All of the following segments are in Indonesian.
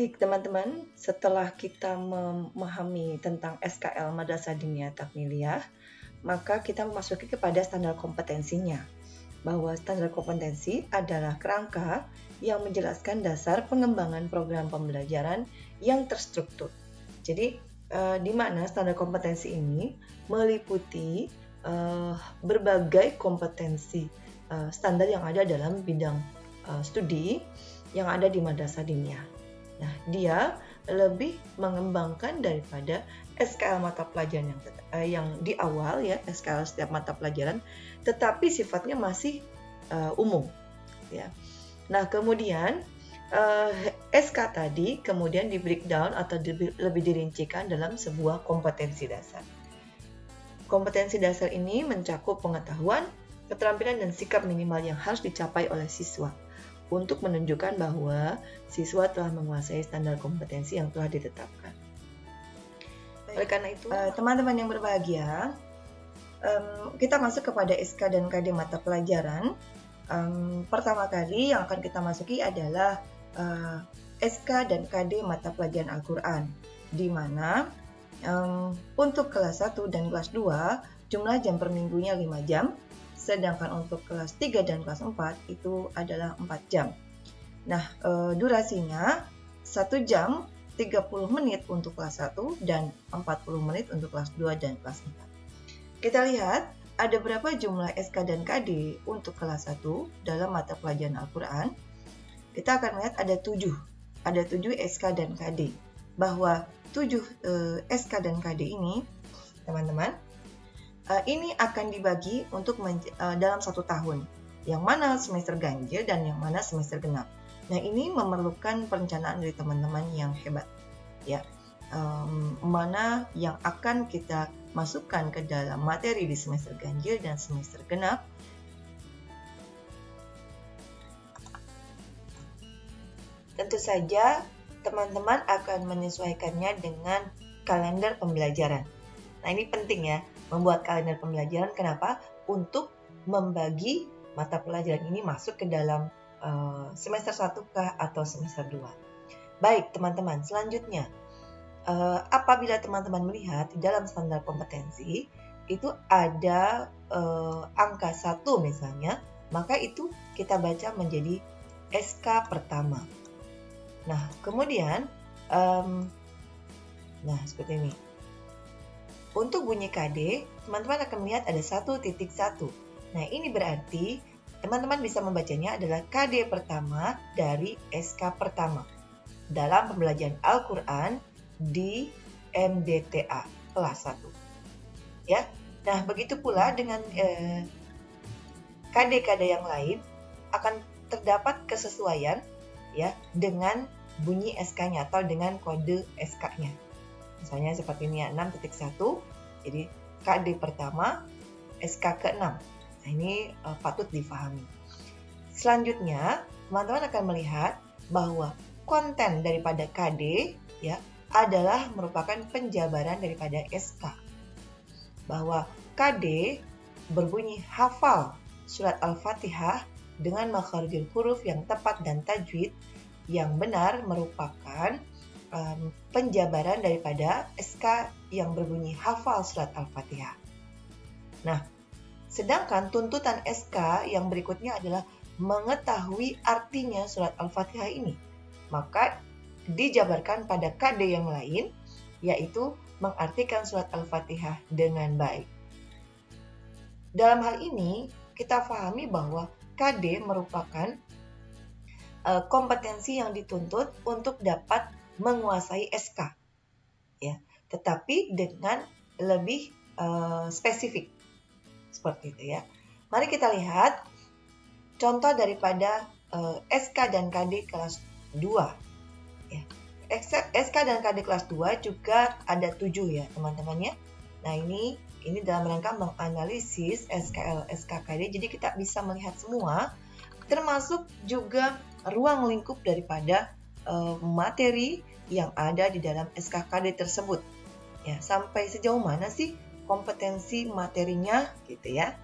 Baik teman-teman, setelah kita memahami tentang SKL Madrasah Diniyah Takmiliyah, maka kita memasuki kepada standar kompetensinya. Bahwa standar kompetensi adalah kerangka yang menjelaskan dasar pengembangan program pembelajaran yang terstruktur. Jadi, eh, di mana standar kompetensi ini meliputi eh, berbagai kompetensi eh, standar yang ada dalam bidang eh, studi yang ada di madrasah diniyah. Nah, dia lebih mengembangkan daripada SKL mata pelajaran yang uh, yang di awal ya SKL setiap mata pelajaran, tetapi sifatnya masih uh, umum, ya. Nah, kemudian uh, SK tadi kemudian di breakdown atau di, lebih dirincikan dalam sebuah kompetensi dasar. Kompetensi dasar ini mencakup pengetahuan, keterampilan dan sikap minimal yang harus dicapai oleh siswa untuk menunjukkan bahwa siswa telah menguasai standar kompetensi yang telah ditetapkan. Oleh karena itu, eh, teman-teman yang berbahagia, um, kita masuk kepada SK dan KD mata pelajaran. Um, pertama kali yang akan kita masuki adalah uh, eh, SK dan KD mata pelajaran Al-Quran, di mana um, untuk kelas 1 dan kelas 2 jumlah jam per minggunya 5 jam, sedangkan untuk kelas 3 dan kelas 4 itu adalah 4 jam. Nah, e, durasinya 1 jam 30 menit untuk kelas 1 dan 40 menit untuk kelas 2 dan kelas 4. Kita lihat ada berapa jumlah SK dan KD untuk kelas 1 dalam mata pelajaran Al-Quran. Kita akan lihat ada 7. Ada 7 SK dan KD. Bahwa 7 e, SK dan KD ini, teman-teman, ini akan dibagi untuk uh, dalam satu tahun, yang mana semester ganjil dan yang mana semester genap. Nah ini memerlukan perencanaan dari teman-teman yang hebat, ya. Um, mana yang akan kita masukkan ke dalam materi di semester ganjil dan semester genap. Tentu saja teman-teman akan menyesuaikannya dengan kalender pembelajaran. Nah ini penting ya, membuat kalender pembelajaran. Kenapa? Untuk membagi mata pelajaran ini masuk ke dalam uh, semester 1 kah atau semester 2. Baik, teman-teman, selanjutnya uh, apabila teman-teman melihat di dalam standar kompetensi itu ada uh, angka 1 misalnya, maka itu kita baca menjadi SK pertama. Nah, kemudian um, nah seperti ini. Untuk bunyi KD, teman-teman akan melihat ada satu titik satu. Nah, ini berarti teman-teman bisa membacanya adalah KD pertama dari SK pertama dalam pembelajaran Al-Quran di MDTA kelas 1. Ya, nah begitu pula dengan eh, KD-KD yang lain akan terdapat kesesuaian ya dengan bunyi SK-nya atau dengan kode SK-nya. Misalnya seperti ini ya, 6.1. Jadi KD pertama, SK ke-6. Nah, ini uh, patut difahami. Selanjutnya, teman-teman akan melihat bahwa konten daripada KD ya adalah merupakan penjabaran daripada SK. Bahwa KD berbunyi hafal surat Al-Fatihah dengan makharijul huruf yang tepat dan tajwid yang benar merupakan um, penjabaran daripada SK yang berbunyi hafal surat Al-Fatihah. Nah, sedangkan tuntutan SK yang berikutnya adalah mengetahui artinya surat Al-Fatihah ini. Maka dijabarkan pada KD yang lain, yaitu mengartikan surat Al-Fatihah dengan baik. Dalam hal ini, kita pahami bahwa KD merupakan uh, kompetensi yang dituntut untuk dapat menguasai SK. Ya, tetapi dengan lebih uh, spesifik. Seperti itu ya. Mari kita lihat contoh daripada uh, eh, SK dan KD kelas 2. Ya. SK dan KD kelas 2 juga ada 7 ya, teman-teman ya. Nah, ini ini dalam rangka menganalisis SKL SKKD jadi kita bisa melihat semua termasuk juga ruang lingkup daripada uh, materi yang ada di dalam SKKD tersebut. Ya, sampai sejauh mana sih kompetensi materinya gitu ya.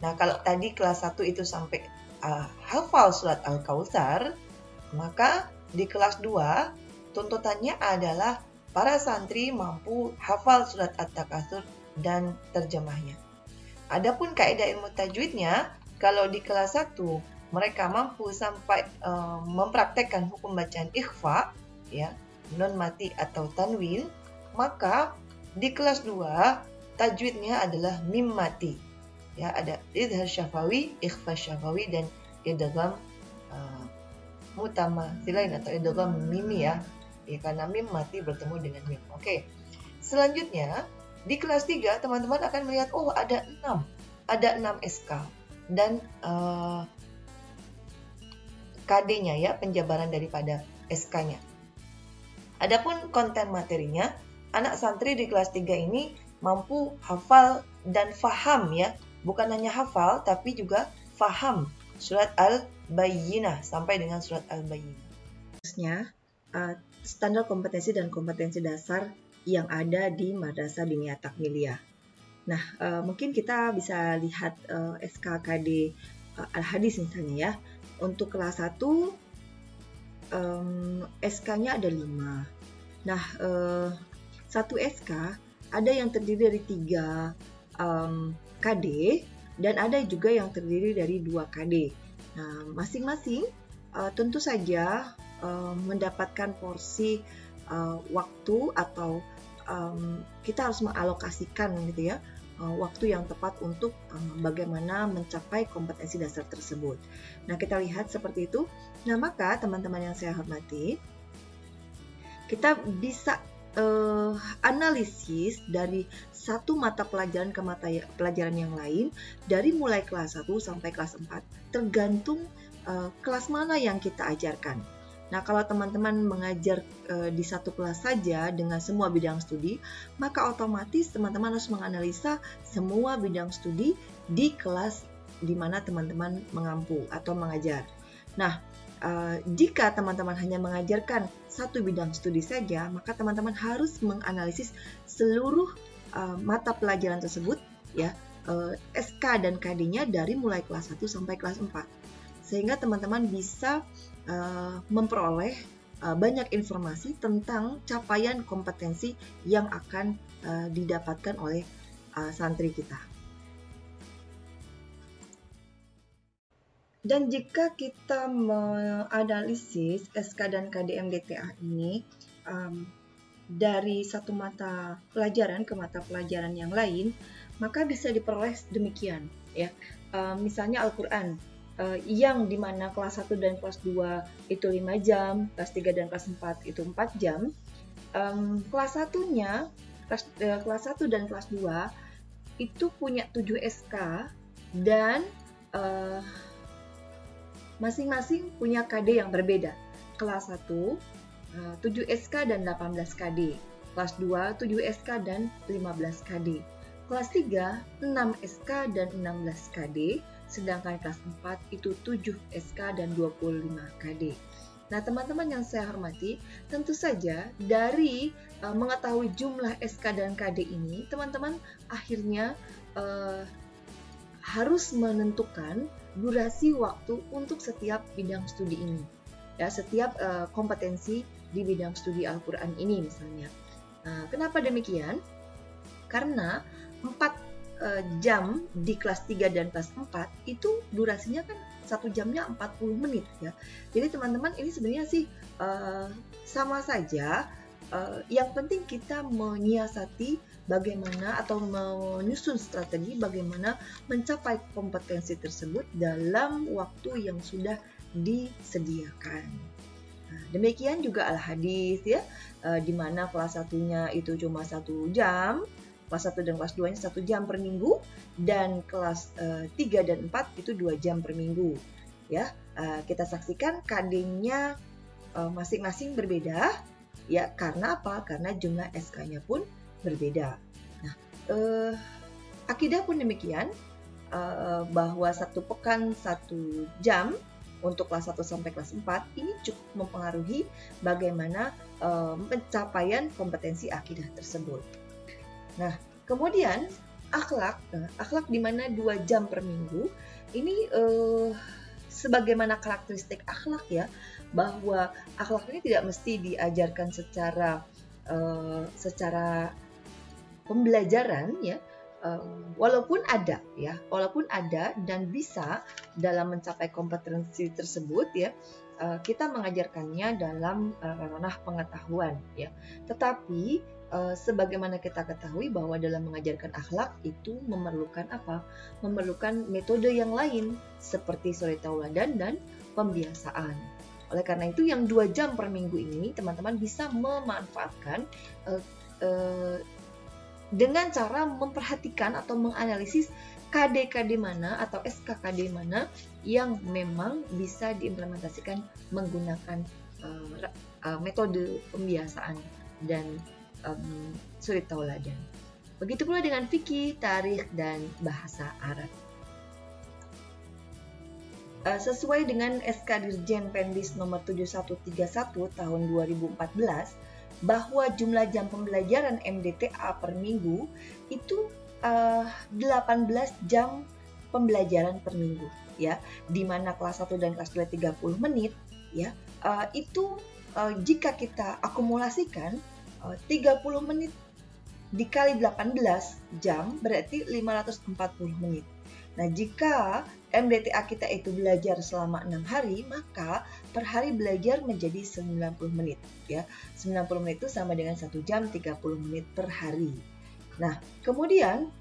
Nah, kalau tadi kelas 1 itu sampai uh, hafal surat Al-Kautsar, maka di kelas 2 tuntutannya adalah para santri mampu hafal surat At-Takatsur dan terjemahnya. Adapun kaidah ilmu tajwidnya, kalau di kelas 1 mereka mampu sampai uh, mempraktekkan hukum bacaan ikhfa, ya, non mati atau tanwin, maka di kelas 2 tajwidnya adalah mim mati. Ya, ada idhar syafawi, ikhfa syafawi dan idgham uh, mutama silain atau idgham mimi ya ya karena mim mati bertemu dengan mim. Oke. Selanjutnya di kelas 3 teman-teman akan melihat oh ada 6. Ada 6 SK dan uh, eh, KD-nya ya, penjabaran daripada SK-nya. Adapun konten materinya, anak santri di kelas 3 ini mampu hafal dan faham ya, bukan hanya hafal tapi juga faham surat Al-Bayyinah sampai dengan surat Al-Bayyinah. Terusnya, uh, standar kompetensi dan kompetensi dasar yang ada di Madrasah Diniyah Takmiliyah. Nah, uh, mungkin kita bisa lihat uh, SKKD Al-Hadis misalnya ya. Untuk kelas 1 um, SK-nya ada 5. Nah, uh, satu SK ada yang terdiri dari 3 um, KD dan ada juga yang terdiri dari 2 KD. Nah, masing-masing uh, tentu saja uh, mendapatkan porsi uh, waktu atau um, kita harus mengalokasikan gitu ya waktu yang tepat untuk um, bagaimana mencapai kompetensi dasar tersebut. Nah kita lihat seperti itu. Nah maka teman-teman yang saya hormati, kita bisa uh, analisis dari satu mata pelajaran ke mata ya, pelajaran yang lain dari mulai kelas 1 sampai kelas 4 tergantung uh, kelas mana yang kita ajarkan. Nah, kalau teman-teman mengajar e, di satu kelas saja dengan semua bidang studi, maka otomatis teman-teman harus menganalisa semua bidang studi di kelas di mana teman-teman mengampu atau mengajar. Nah, e, jika teman-teman hanya mengajarkan satu bidang studi saja, maka teman-teman harus menganalisis seluruh e, mata pelajaran tersebut ya, e, SK dan KD-nya dari mulai kelas 1 sampai kelas 4. Sehingga teman-teman bisa uh, memperoleh uh, banyak informasi tentang capaian kompetensi yang akan uh, didapatkan oleh uh, santri kita. Dan jika kita menganalisis SK dan KDMDTA ini um, dari satu mata pelajaran ke mata pelajaran yang lain, maka bisa diperoleh demikian ya. Uh, misalnya Al-Qur'an uh, yang di mana kelas 1 dan kelas 2 itu 5 jam, kelas 3 dan kelas 4 itu 4 jam. Um, kelas satunya, kelas, uh, kelas 1 dan kelas 2 itu punya 7 SK dan uh, masing-masing punya KD yang berbeda. Kelas 1 uh, 7 SK dan 18 KD. Kelas 2 7 SK dan 15 KD. Kelas 3 6 SK dan 16 KD sedangkan kelas 4 itu 7 SK dan 25 KD. Nah, teman-teman yang saya hormati, tentu saja dari uh, mengetahui jumlah SK dan KD ini, teman-teman akhirnya uh, harus menentukan durasi waktu untuk setiap bidang studi ini. Ya, setiap uh, kompetensi di bidang studi Al-Qur'an ini misalnya. Nah, kenapa demikian? Karena 4 uh, jam di kelas 3 dan kelas 4 itu durasinya kan satu jamnya 40 menit ya. Jadi teman-teman ini sebenarnya sih uh, sama saja. Uh, yang penting kita menyiasati bagaimana atau menyusun strategi bagaimana mencapai kompetensi tersebut dalam waktu yang sudah disediakan. Nah, demikian juga al-hadis ya, uh, di mana kelas satunya itu cuma satu jam, kelas 1 dan kelas 2 nya 1 jam per minggu dan kelas uh, eh, 3 dan 4 itu 2 jam per minggu ya. Uh, kita saksikan KD-nya uh, masing-masing berbeda ya karena apa? Karena jumlah SK-nya pun berbeda. Nah uh, akidah pun demikian uh, bahwa satu pekan satu jam untuk kelas 1 sampai kelas 4 ini cukup mempengaruhi bagaimana uh, pencapaian kompetensi akidah tersebut. Nah, kemudian akhlak, nah, akhlak di mana dua jam per minggu ini uh, sebagaimana karakteristik akhlak ya bahwa akhlak ini tidak mesti diajarkan secara uh, secara pembelajaran ya um, walaupun ada ya walaupun ada dan bisa dalam mencapai kompetensi tersebut ya uh, kita mengajarkannya dalam uh, ranah pengetahuan ya. Tetapi sebagaimana kita ketahui bahwa dalam mengajarkan akhlak itu memerlukan apa? Memerlukan metode yang lain seperti suri tauladan dan pembiasaan. Oleh karena itu yang dua jam per minggu ini teman-teman bisa memanfaatkan uh, uh, dengan cara memperhatikan atau menganalisis KD-KD mana atau SKKD mana yang memang bisa diimplementasikan menggunakan uh, uh, metode pembiasaan dan um, suri tauladan. Begitu pula dengan fikih, tarikh, dan bahasa Arab. Uh, sesuai dengan SK Dirjen Pendis nomor 7131 tahun 2014, bahwa jumlah jam pembelajaran MDTA per minggu itu uh, eh, 18 jam pembelajaran per minggu ya di mana kelas 1 dan kelas 2 30 menit ya uh, itu uh, jika kita akumulasikan 30 menit dikali 18 jam berarti 540 menit Nah, jika MDTA kita itu belajar selama 6 hari, maka per hari belajar menjadi 90 menit. ya 90 menit itu sama dengan 1 jam 30 menit per hari. Nah, kemudian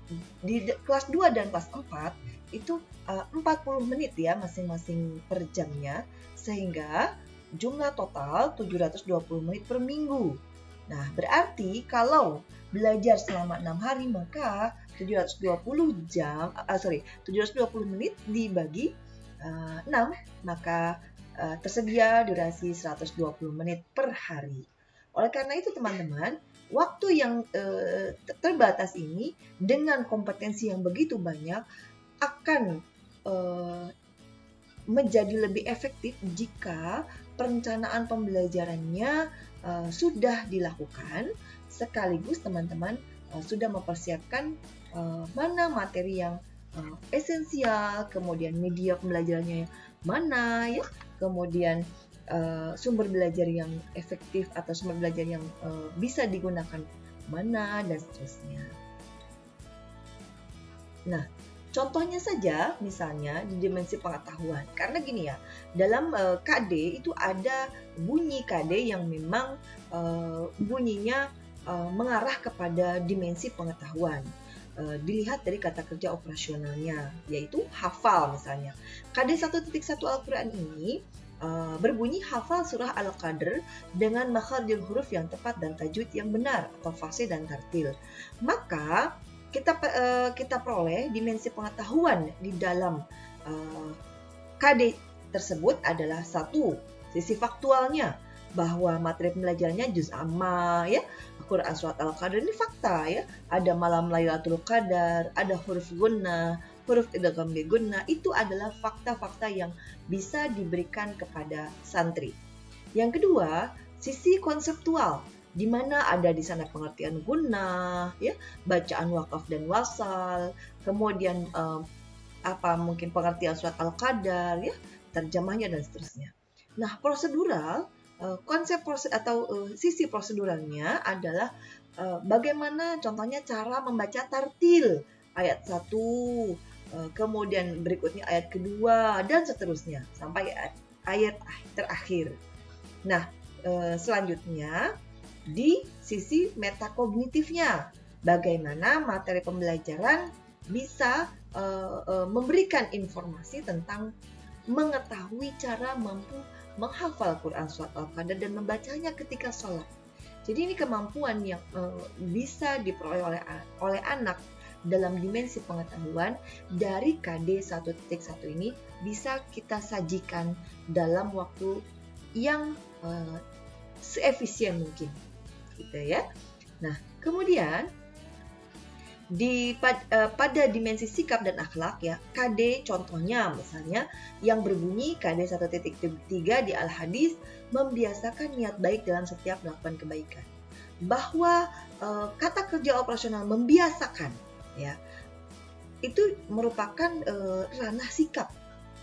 di kelas 2 dan kelas 4 itu uh, 40 menit ya masing-masing per jamnya, sehingga jumlah total 720 menit per minggu. Nah, berarti kalau belajar selama 6 hari maka 720 jam uh, sorry 720 menit dibagi uh, 6 maka uh, tersedia durasi 120 menit per hari. Oleh karena itu teman-teman, waktu yang uh, terbatas ini dengan kompetensi yang begitu banyak akan uh, menjadi lebih efektif jika perencanaan pembelajarannya uh, sudah dilakukan sekaligus teman-teman uh, sudah mempersiapkan uh, mana materi yang uh, esensial, kemudian media pembelajarannya mana ya, kemudian uh, sumber belajar yang efektif atau sumber belajar yang uh, bisa digunakan mana dan seterusnya. Nah, Contohnya saja, misalnya di dimensi pengetahuan. Karena gini ya, dalam uh, KD itu ada bunyi KD yang memang uh, bunyinya uh, mengarah kepada dimensi pengetahuan. Dilihat dari kata kerja operasionalnya, yaitu hafal misalnya. KD 1.1 Al-Quran ini uh, berbunyi hafal surah Al-Qadr dengan makharijul huruf yang tepat dan tajwid yang benar atau fase dan tartil. Maka kita uh, kita peroleh dimensi pengetahuan di dalam uh, eh, KD tersebut adalah satu sisi faktualnya bahwa materi pembelajarannya juz amma ya. Quran surat Al-Qadar ini fakta ya. Ada malam Lailatul Qadar ada huruf guna huruf idgham guna itu adalah fakta-fakta yang bisa diberikan kepada santri. Yang kedua sisi konseptual di mana ada di sana pengertian guna, ya, bacaan wakaf dan wasal, kemudian um, apa mungkin pengertian surat al-qadar, ya, terjemahnya dan seterusnya. Nah, prosedural uh, konsep proses atau uh, sisi proseduralnya adalah uh, bagaimana contohnya cara membaca tartil ayat 1, uh, kemudian berikutnya ayat kedua dan seterusnya sampai ayat terakhir. Nah, selanjutnya di sisi metakognitifnya. Bagaimana materi pembelajaran bisa uh, uh, memberikan informasi tentang mengetahui cara mampu menghafal Quran surat Al-Qadar dan membacanya ketika sholat. Jadi ini kemampuan yang uh, bisa diperoleh oleh oleh anak dalam dimensi pengetahuan dari KD 1.1 ini bisa kita sajikan dalam waktu yang uh, seefisien mungkin gitu ya. Nah, kemudian di uh, pada dimensi sikap dan akhlak ya KD contohnya misalnya yang berbunyi KD 1.3 di Al Hadis membiasakan niat baik dalam setiap melakukan kebaikan bahwa uh, kata kerja operasional membiasakan ya itu merupakan uh, ranah sikap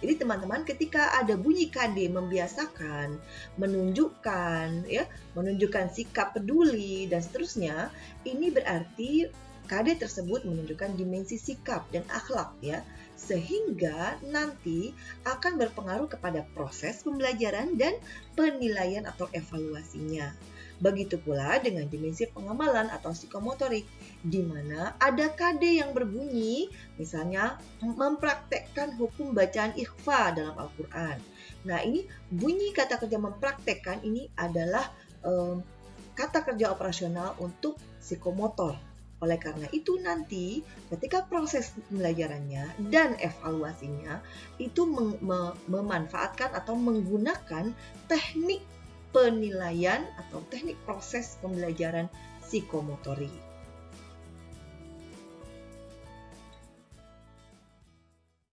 Jadi teman-teman ketika ada bunyi KD membiasakan, menunjukkan ya, menunjukkan sikap peduli dan seterusnya, ini berarti KD tersebut menunjukkan dimensi sikap dan akhlak ya, sehingga nanti akan berpengaruh kepada proses pembelajaran dan penilaian atau evaluasinya. Begitu pula dengan dimensi pengamalan atau psikomotorik, di mana ada KD yang berbunyi, misalnya mempraktekkan hukum bacaan ikhfa dalam Al-Quran. Nah ini bunyi kata kerja mempraktekkan ini adalah um, kata kerja operasional untuk psikomotor oleh karena itu nanti ketika proses pembelajarannya dan evaluasinya itu memanfaatkan atau menggunakan teknik penilaian atau teknik proses pembelajaran psikomotorik.